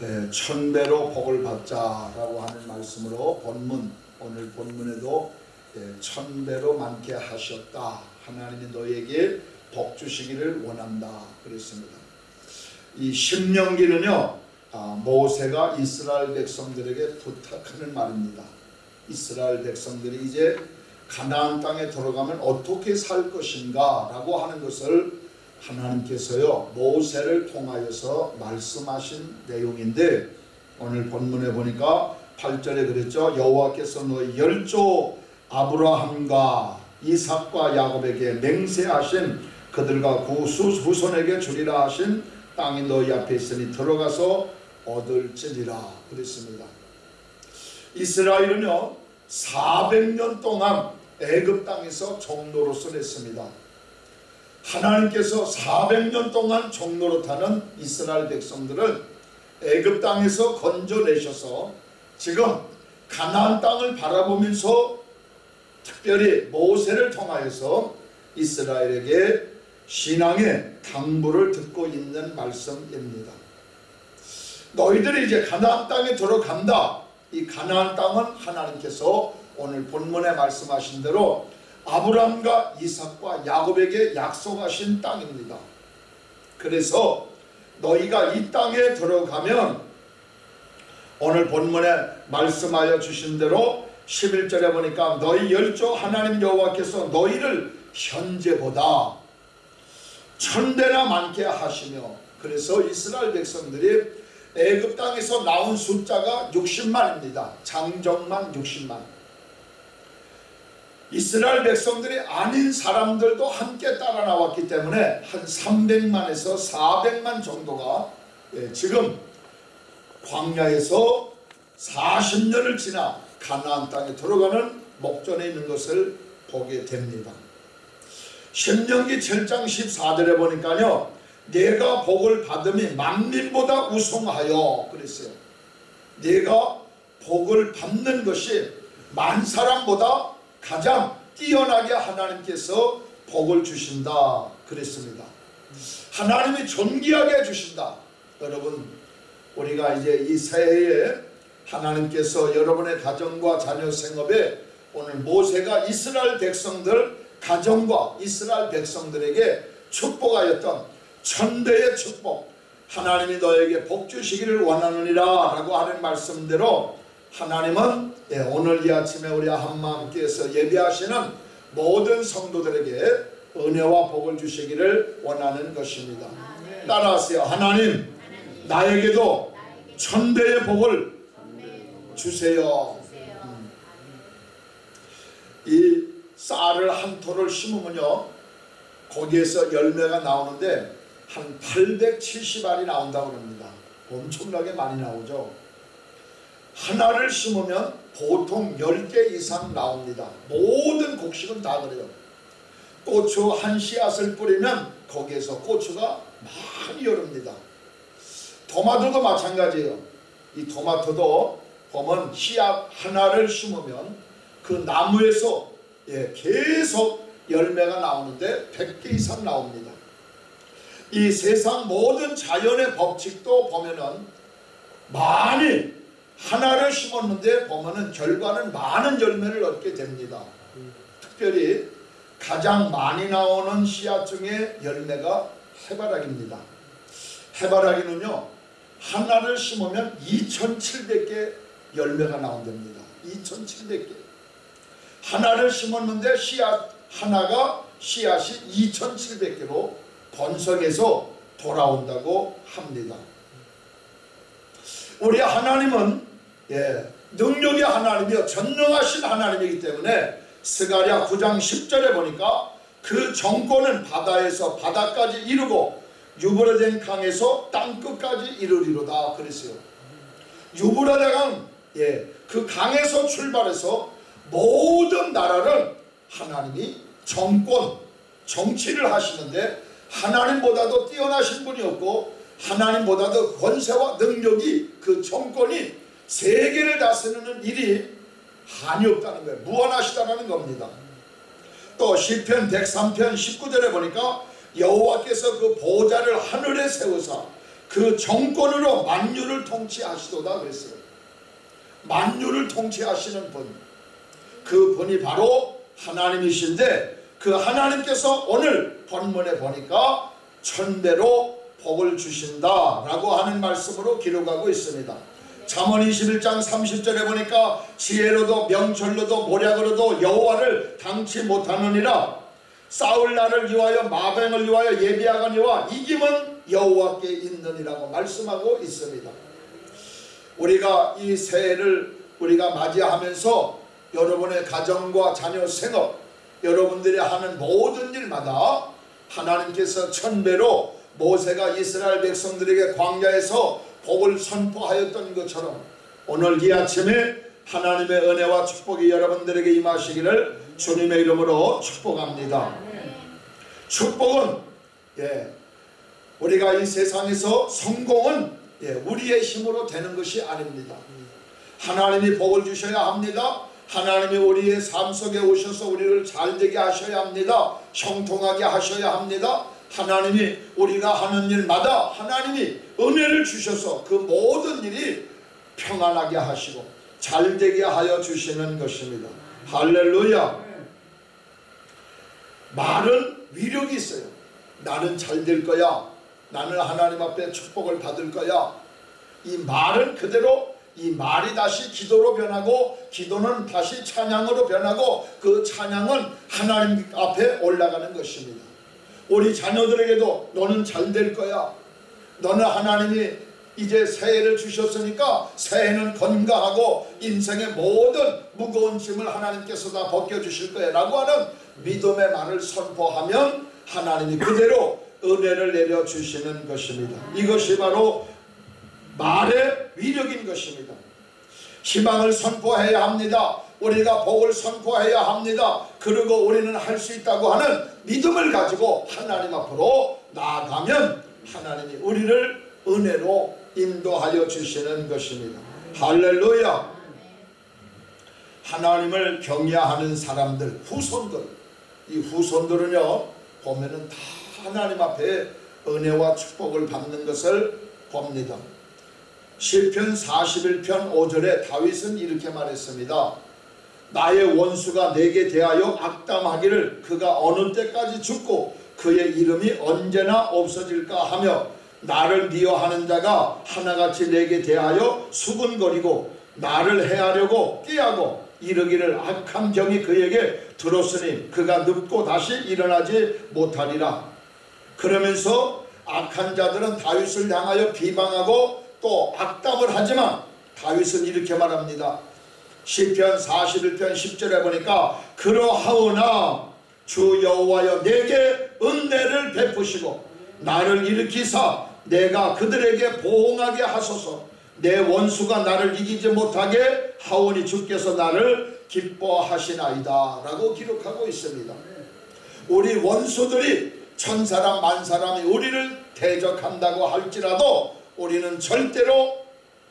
예, 천배로 복을 받자라고 하는 말씀으로 본문 오늘 본문에도 예, 천배로 많게 하셨다. 하나님이 너에게 복 주시기를 원한다. 그랬습니다. 이 신명기는요 아, 모세가 이스라엘 백성들에게 부탁하는 말입니다. 이스라엘 백성들이 이제 가나안 땅에 들어가면 어떻게 살 것인가 라고 하는 것을 하나님께서요 모세를 통하여서 말씀하신 내용인데 오늘 본문에 보니까 8절에 그랬죠 여호와께서 너희 열조 아브라함과 이삭과 야곱에게 맹세하신 그들과 그 후손에게 주리라 하신 땅이 너희 앞에 있으니 들어가서 얻을지니라 그랬습니다. 이스라엘은요 400년 동안 애굽 땅에서 종노릇을 했습니다. 하나님께서 400년 동안 종노릇하는 이스라엘 백성들을 애굽 땅에서 건져내셔서 지금 가나안 땅을 바라보면서 특별히 모세를 통하여서 이스라엘에게 신앙의 당부를 듣고 있는 말씀입니다. 너희들이 이제 가나안 땅에 들어간다. 이 가나안 땅은 하나님께서 오늘 본문에 말씀하신 대로 아브라함과 이삭과 야곱에게 약속하신 땅입니다. 그래서 너희가 이 땅에 들어가면 오늘 본문에 말씀하여 주신 대로 11절에 보니까 너희 열조 하나님 여호와께서 너희를 현재보다 천대나 많게 하시며 그래서 이스라엘 백성들이 애굽 땅에서 나온 숫자가 60만입니다. 장정만 60만. 이스라엘 백성들이 아닌 사람들도 함께 따라 나왔기 때문에 한 300만에서 400만 정도가 예, 지금 광야에서 40년을 지나 가나안 땅에 들어가는 목전에 있는 것을 보게 됩니다. 신명기 7장 14절에 보니까요. 내가 복을 받음이 만민보다 우승하여 그랬어요. 내가 복을 받는 것이 만 사람보다 가장 뛰어나게 하나님께서 복을 주신다 그랬습니다. 하나님이 존귀하게 주신다. 여러분 우리가 이제 이 새해에 하나님께서 여러분의 가정과 자녀 생업에 오늘 모세가 이스라엘 백성들 가정과 이스라엘 백성들에게 축복하였던 천대의 축복 하나님이 너에게 복 주시기를 원하느니라 라고 하는 말씀대로 하나님은 예, 오늘 이 아침에 우리 한마음께서 예배하시는 모든 성도들에게 은혜와 복을 주시기를 원하는 것입니다. 따라하세요. 하나님 나에게도 천대의 복을 주세요. 음. 이 쌀을 한 토를 심으면요 거기에서 열매가 나오는데 한 870알이 나온다고 합니다. 엄청나게 많이 나오죠. 하나를 심으면 보통 10개 이상 나옵니다. 모든 곡식은 다 그래요. 고추 한 씨앗을 뿌리면 거기에서 고추가 많이 열립니다. 토마토도 마찬가지예요. 이 토마토도 보면 씨앗 하나를 심으면 그 나무에서 예, 계속 열매가 나오는데 100개 이상 나옵니다. 이 세상 모든 자연의 법칙도 보면은 많이 하나를 심었는데 보면은 결과는 많은 열매를 얻게 됩니다. 특별히 가장 많이 나오는 씨앗 중에 열매가 해바라기입니다. 해바라기는요 하나를 심으면 2,700개 열매가 나온답니다. 2,700개. 하나를 심었는데 씨앗 하나가 씨앗이 2,700개로 번성해서 돌아온다고 합니다. 우리 하나님은 예, 능력의 하나님이요 전능하신 하나님이기 때문에 스가랴 9장 10절에 보니까 그 정권은 바다에서 바다까지 이루고 유브라덴 강에서 땅끝까지 이르리로다 그랬어요. 유브라덴 예, 그 강에서 출발해서 모든 나라를 하나님이 정권, 정치를 하시는데 하나님보다도 뛰어나신 분이 없고 하나님보다 도 권세와 능력이 그 정권이 세계를 다스리는 일이 한이 없다는 거예요. 무한하시다는 겁니다. 또 시편 103편 19절에 보니까 여호와께서 그 보좌를 하늘에 세우사 그 정권으로 만유를 통치하시도다 그랬어요. 만유를 통치하시는 분. 그 분이 바로 하나님이신데 그 하나님께서 오늘 본문에 보니까 천대로 복을 주신다라고 하는 말씀으로 기록하고 있습니다. 잠언 21장 30절에 보니까 지혜로도 명철로도 모략으로도 여호와를 당치 못하느니라 싸울 날을 위하여 마병을 위하여 예비하거니와 이김은 여호와께 있느니라고 말씀하고 있습니다. 우리가 이 새해를 우리가 맞이하면서 여러분의 가정과 자녀 생업 여러분들이 하는 모든 일마다 하나님께서 천배로 모세가 이스라엘 백성들에게 광야에서 복을 선포하였던 것처럼 오늘 이 아침에 하나님의 은혜와 축복이 여러분들에게 임하시기를 주님의 이름으로 축복합니다. 축복은 예, 우리가 이 세상에서 성공은 예, 우리의 힘으로 되는 것이 아닙니다. 하나님이 복을 주셔야 합니다. 하나님이 우리의 삶 속에 오셔서 우리를 잘되게 하셔야 합니다. 형통하게 하셔야 합니다. 하나님이 우리가 하는 일마다 하나님이 은혜를 주셔서 그 모든 일이 평안하게 하시고 잘되게 하여 주시는 것입니다. 할렐루야. 말은 위력이 있어요. 나는 잘 될 거야. 나는 하나님 앞에 축복을 받을 거야. 이 말은 그대로 이 말이 다시 기도로 변하고 기도는 다시 찬양으로 변하고 그 찬양은 하나님 앞에 올라가는 것입니다. 우리 자녀들에게도 너는 잘 될 거야. 너는 하나님이 이제 새해를 주셨으니까 새해는 건강하고 인생의 모든 무거운 짐을 하나님께서 다 벗겨주실 거야 라고 하는 믿음의 말을 선포하면 하나님이 그대로 은혜를 내려주시는 것입니다. 이것이 바로 말의 위력인 것입니다. 희망을 선포해야 합니다. 우리가 복을 선포해야 합니다. 그리고 우리는 할 수 있다고 하는 믿음을 가지고 하나님 앞으로 나아가면 하나님이 우리를 은혜로 인도하여 주시는 것입니다. 할렐루야. 하나님을 경외하는 사람들, 후손들. 이 후손들은요, 보면은 다 하나님 앞에 은혜와 축복을 받는 것을 봅니다. 시편 41편 5절에 다윗은 이렇게 말했습니다. 나의 원수가 내게 대하여 악담하기를 그가 어느 때까지 죽고 그의 이름이 언제나 없어질까 하며 나를 미워하는 자가 하나같이 내게 대하여 수군거리고 나를 해하려고 끼하고 이르기를 악한 병이 그에게 들었으니 그가 눕고 다시 일어나지 못하리라. 그러면서 악한 자들은 다윗을 향하여 비방하고 또 악담을 하지만 다윗은 이렇게 말합니다. 시편 41편 10절에 보니까 그러하오나 주 여호와여 내게 은혜를 베푸시고 나를 일으키사 내가 그들에게 보응하게 하소서 내 원수가 나를 이기지 못하게 하오니 주께서 나를 기뻐하시나이다 라고 기록하고 있습니다. 우리 원수들이 천사람 만사람이 우리를 대적한다고 할지라도 우리는 절대로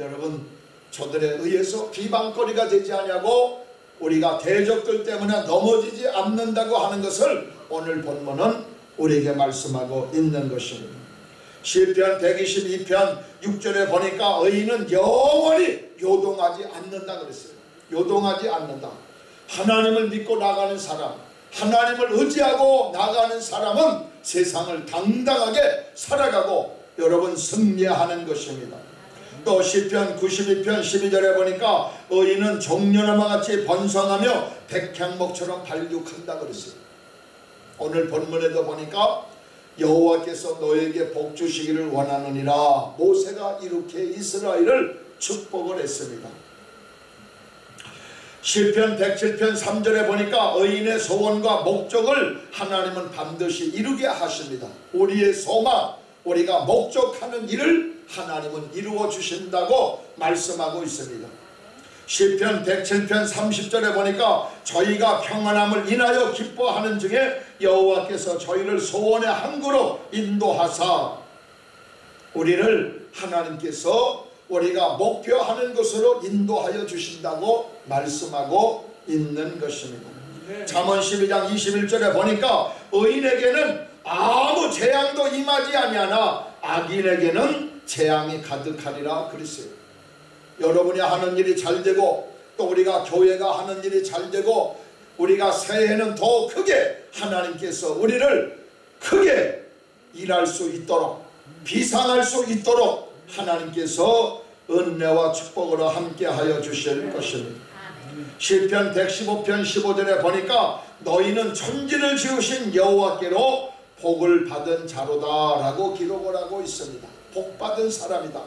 여러분 저들에 의해서 비방거리가 되지 아니하고 우리가 대적들 때문에 넘어지지 않는다고 하는 것을 오늘 본문은 우리에게 말씀하고 있는 것입니다. 시편 122편 6절에 보니까 의인은 영원히 요동하지 않는다 그랬어요. 요동하지 않는다. 하나님을 믿고 나가는 사람, 하나님을 의지하고 나가는 사람은 세상을 당당하게 살아가고 여러분 승리하는 것입니다. 또 시편 92편 12절에 보니까 의인은 종려나무 같이 번성하며 백향목처럼 발육한다 그랬어요. 오늘 본문에도 보니까 여호와께서 너에게 복 주시기를 원하느니라 모세가 이렇게 이스라엘을 축복을 했습니다. 시편 107편 3절에 보니까 의인의 소원과 목적을 하나님은 반드시 이루게 하십니다. 우리의 소망, 우리가 목적하는 일을 하나님은 이루어 주신다고 말씀하고 있습니다. 시편 107편 30절에 보니까 저희가 평안함을 인하여 기뻐하는 중에 여호와께서 저희를 소원의 항구로 인도하사 우리를 하나님께서 우리가 목표하는 것으로 인도하여 주신다고 말씀하고 있는 것입니다. 잠언 12장 21절에 보니까 의인에게는 아무 재앙도 임하지 아니하나 악인에게는 재앙이 가득하리라 그랬어요. 여러분이 하는 일이 잘 되고 또 우리가 교회가 하는 일이 잘 되고 우리가 새해에는 더 크게 하나님께서 우리를 크게 일할 수 있도록 비상할 수 있도록 하나님께서 은혜와 축복으로 함께하여 주실 것입니다. 시편 115편 15절에 보니까 너희는 천지를 지으신 여호와께로 복을 받은 자로다라고 기록을 하고 있습니다. 복 받은 사람이다.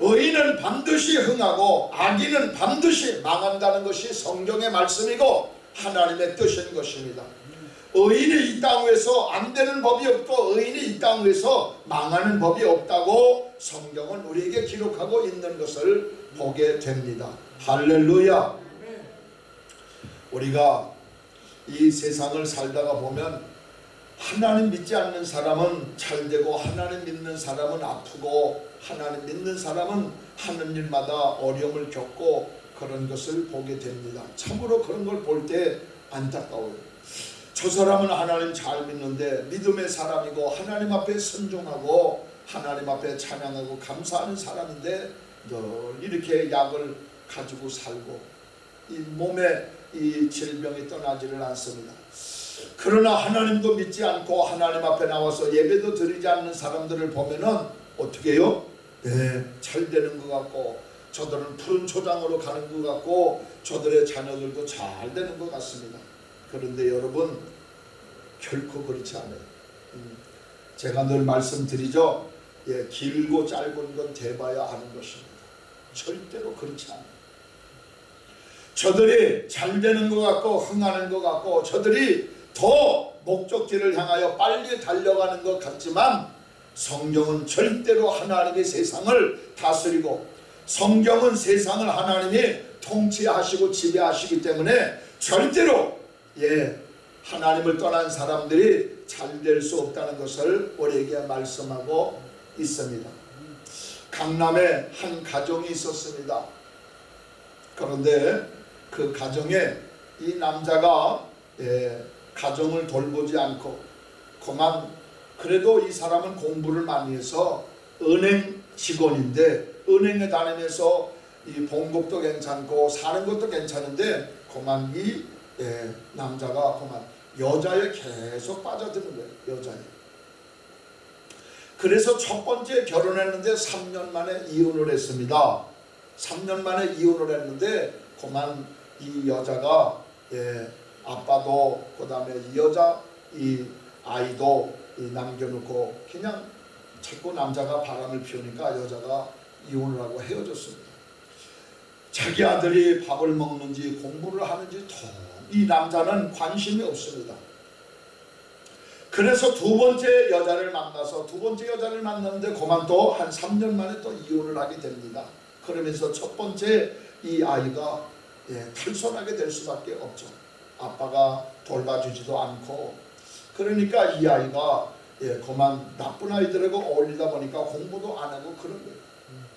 의인은 반드시 흥하고 악인은 반드시 망한다는 것이 성경의 말씀이고 하나님의 뜻인 것입니다. 의인이 이땅 위에서 안 되는 법이 없고 의인이 이땅 위에서 망하는 법이 없다고 성경은 우리에게 기록하고 있는 것을 보게 됩니다. 할렐루야. 우리가 이 세상을 살다가 보면 하나님 믿지 않는 사람은 잘 되고 하나님 믿는 사람은 아프고 하나님 믿는 사람은 하는 일마다 어려움을 겪고 그런 것을 보게 됩니다. 참으로 그런 걸 볼 때 안타까워요. 저 사람은 하나님 잘 믿는데 믿음의 사람이고 하나님 앞에 순종하고 하나님 앞에 찬양하고 감사하는 사람인데 늘 이렇게 약을 가지고 살고 이 몸에 이 질병이 떠나지를 않습니다. 그러나 하나님도 믿지 않고 하나님 앞에 나와서 예배도 드리지 않는 사람들을 보면은 어떻게 해요? 네, 잘 되는 것 같고 저들은 푸른 초장으로 가는 것 같고 저들의 자녀들도 잘 되는 것 같습니다. 그런데 여러분 결코 그렇지 않아요. 음, 제가 늘 말씀드리죠. 예, 길고 짧은 건 대봐야 하는 것입니다. 절대로 그렇지 않아요. 저들이 잘 되는 것 같고 흥하는 것 같고 저들이 더 목적지를 향하여 빨리 달려가는 것 같지만 성경은 절대로 하나님의 세상을 다스리고 성경은 세상을 하나님이 통치하시고 지배하시기 때문에 절대로 예 하나님을 떠난 사람들이 잘 될 수 없다는 것을 우리에게 말씀하고 있습니다. 강남에 한 가정이 있었습니다. 그런데 그 가정에 이 남자가 예, 가정을 돌보지 않고 그만 그래도 이 사람은 공부를 많이 해서 은행 직원인데 은행에 다니면서 이 봉급도 괜찮고 사는 것도 괜찮은데 그만 이 예, 남자가 그만 여자에 계속 빠져드는 거예요. 여자에. 그래서 첫 번째 결혼했는데 3년 만에 이혼을 했습니다. 3년 만에 이혼을 했는데 그만 이 여자가 예, 아빠도 그 다음에 이 여자 이 아이도 이 남겨놓고 그냥 자꾸 남자가 바람을 피우니까 여자가 이혼을 하고 헤어졌습니다. 자기 아들이 밥을 먹는지 공부를 하는지 이 남자는 관심이 없습니다. 그래서 두 번째 여자를 만나서 두 번째 여자를 만났는데 그만 또 한 3년 만에 또 이혼을 하게 됩니다. 그러면서 첫 번째 이 아이가 예, 탈선하게 될 수밖에 없죠. 아빠가 돌봐주지도 않고 그러니까 이 아이가 예, 그만 나쁜 아이들하고 어울리다 보니까 공부도 안 하고 그런 거예요.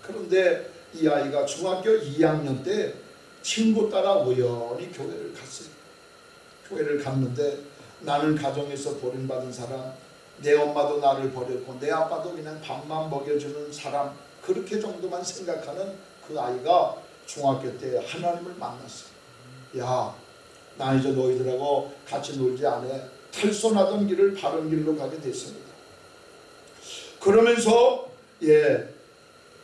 그런데 이 아이가 중학교 2학년 때 친구 따라 우연히 교회를 갔어요. 교회를 갔는데 나는 가정에서 버림받은 사람 내 엄마도 나를 버렸고 내 아빠도 그냥 밥만 먹여주는 사람 그렇게 정도만 생각하는 그 아이가 중학교 때 하나님을 만났어요. 야, 나 이제 너희들하고 같이 놀지 않아. 탈선하던 길을 바른 길로 가게 됐습니다. 그러면서 예,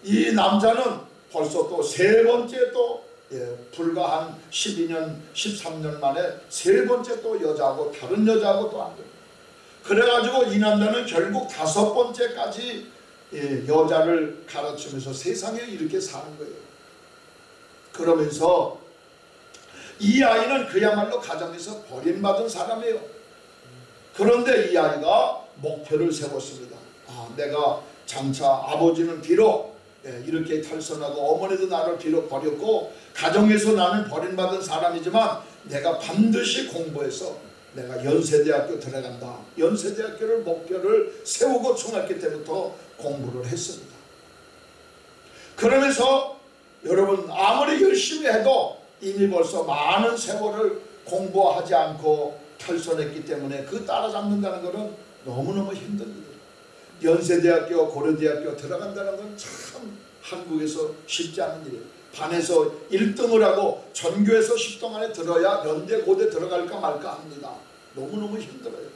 이 남자는 벌써 또 세 번째 또 예, 불과 한 12년, 13년 만에 세 번째 또 여자하고 다른 여자하고 또 안 됩니다. 그래가지고 이 남자는 결국 다섯 번째까지 예, 여자를 가르치면서 세상에 이렇게 사는 거예요. 그러면서 이 아이는 그야말로 가정에서 버림받은 사람이에요. 그런데 이 아이가 목표를 세웠습니다. 아, 내가 장차 아버지는 비록 예, 이렇게 탈선하고 어머니도 나를 비록 버렸고 가정에서 나는 버림받은 사람이지만 내가 반드시 공부해서 내가 연세대학교 들어간다. 연세대학교를 목표를 세우고 중학교 때부터 공부를 했습니다. 그러면서 여러분 아무리 열심히 해도 이미 벌써 많은 세월을 공부하지 않고 탈선했기 때문에 그 따라잡는다는 것은 너무너무 힘든 일이에요. 연세대학교, 고려대학교 들어간다는 건 참 한국에서 쉽지 않은 일이에요. 반에서 1등을 하고 전교에서 10등 안에 들어야 연대, 고대 들어갈까 말까 합니다. 너무너무 힘들어요.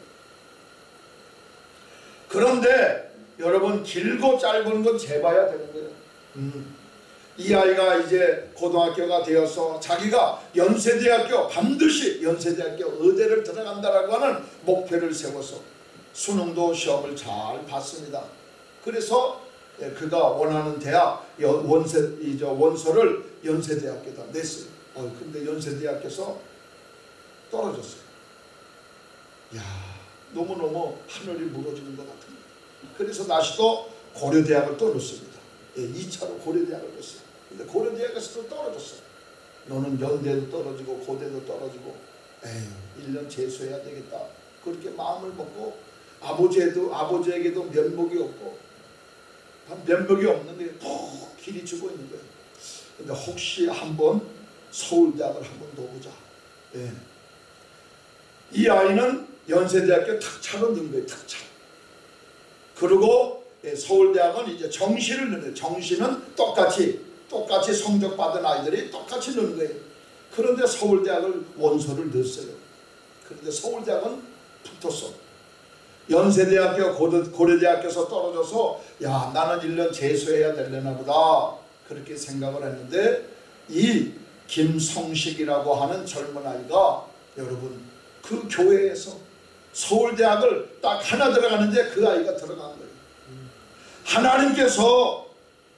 그런데 여러분 길고 짧은 건 재봐야 되는 거예요. 음. 이 아이가 이제 고등학교가 되어서 자기가 연세대학교 반드시 연세대학교 의대를 들어간다라고 하는 목표를 세워서 수능도 시험을 잘 봤습니다. 그래서 예, 그가 원하는 대학 연- 원세 이저 원서를 연세대학교에다 냈어요. 어 근데 연세대학교에서 떨어졌어요. 야 너무 너무 하늘이 무너지는 것 같은. 그래서 다시 또 고려대학을 또 넣습니다. 예, 2차로 고려대학을 넣었어요. 근데 고려대학에서도 떨어졌어요. 너는 연대도 떨어지고 고대도 떨어지고 에휴 1년 재수해야 되겠다. 그렇게 마음을 먹고 아버지에도 아버지에게도 면목이 없고 면목이 없는데 푹 길이 주고 있는 거예요. 근데 혹시 한번 서울대학을 한번 넣어보자. 예. 이 아이는 연세대학교 특차로 넣은 거예요. 특차. 그리고 예, 서울대학은 이제 정시를 넣어요. 정시는 똑같이 똑같이 성적 받은 아이들이 똑같이 넣는 거예요. 그런데 서울대학을 원서를 넣었어요. 그런데 서울대학은 붙었어. 연세대학교 고려, 고려대학교에서 떨어져서 야 나는 1년 재수해야 되려나 보다 그렇게 생각을 했는데 이 김성식이라고 하는 젊은 아이가 여러분 그 교회에서 서울대학을 딱 하나 들어가는데 그 아이가 들어간 거예요. 하나님께서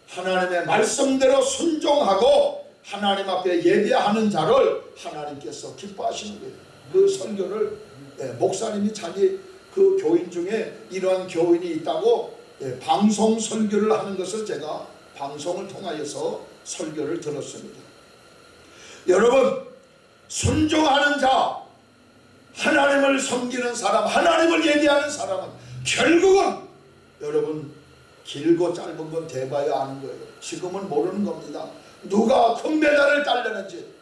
하나님의 말씀대로 순종하고 하나님 앞에 예배하는 자를 하나님께서 기뻐하시는 거예요. 그 설교를 예, 목사님이 자기 그 교인 중에 이러한 교인이 있다고 예, 방송 설교를 하는 것을 제가 방송을 통하여서 설교를 들었습니다. 여러분 순종하는 자 하나님을 섬기는 사람 하나님을 예배하는 사람은 결국은 여러분 길고 짧은 건 대봐야 아는 거예요. 지금은 모르는 겁니다. 누가 금메달을 따려는지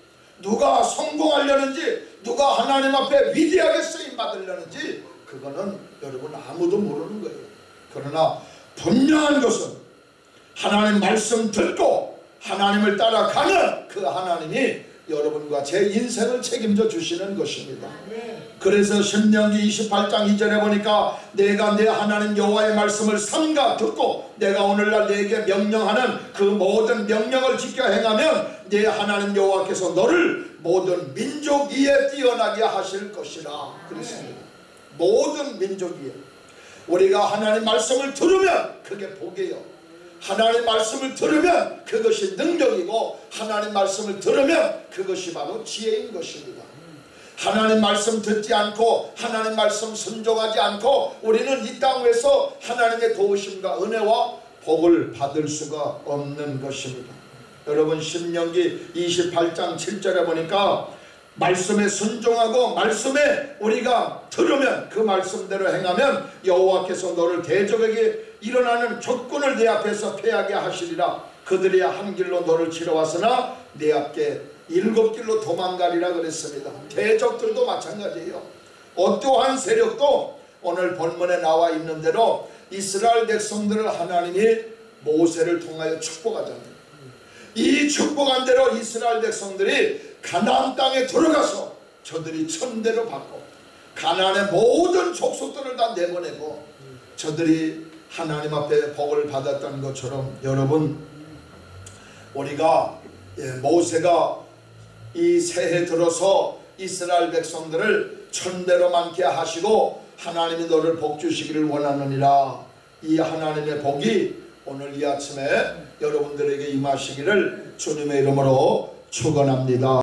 누가 성공하려는지 누가 하나님 앞에 위대하게 쓰임 받으려는지 그거는 여러분 아무도 모르는 거예요. 그러나 분명한 것은 하나님 말씀 듣고 하나님을 따라가는 그 하나님이 여러분과 제 인생을 책임져 주시는 것입니다. 그래서 신명기 28장 2절에 보니까 내가 내 하나님 여호와의 말씀을 삼가 듣고 내가 오늘날 내게 명령하는 그 모든 명령을 지켜 행하면 내 하나님 여호와께서 너를 모든 민족 위에 뛰어나게 하실 것이라 그랬습니다. 모든 민족 위에 우리가 하나님 말씀을 들으면 그게 복이에요. 하나님 말씀을 들으면 그것이 능력이고 하나님 말씀을 들으면 그것이 바로 지혜인 것입니다. 하나님 말씀 듣지 않고 하나님 말씀 순종하지 않고 우리는 이 땅에서 하나님의 도우심과 은혜와 복을 받을 수가 없는 것입니다. 여러분 신명기 28장 7절에 보니까 말씀에 순종하고 말씀에 우리가 들으면 그 말씀대로 행하면 여호와께서 너를 대적에게 일어나는 조건을 내 앞에서 패하게 하시리라. 그들이 한 길로 너를 치러 왔으나 내 앞에 일곱 길로 도망가리라 그랬습니다. 대적들도 마찬가지예요. 어떠한 세력도 오늘 본문에 나와 있는 대로 이스라엘 백성들을 하나님이 모세를 통하여 축복하잖아요 이 축복한 대로 이스라엘 백성들이 가나안 땅에 들어가서 저들이 천대로 받고 가나안의 모든 족속들을 다 내보내고 저들이 하나님 앞에 복을 받았다는 것처럼 여러분 우리가 예, 모세가 이 새해 들어서 이스라엘 백성들을 천대로 많게 하시고 하나님이 너를 복 주시기를 원하느니라. 이 하나님의 복이 오늘 이 아침에 여러분들에게 임하시기를 주님의 이름으로 축원합니다.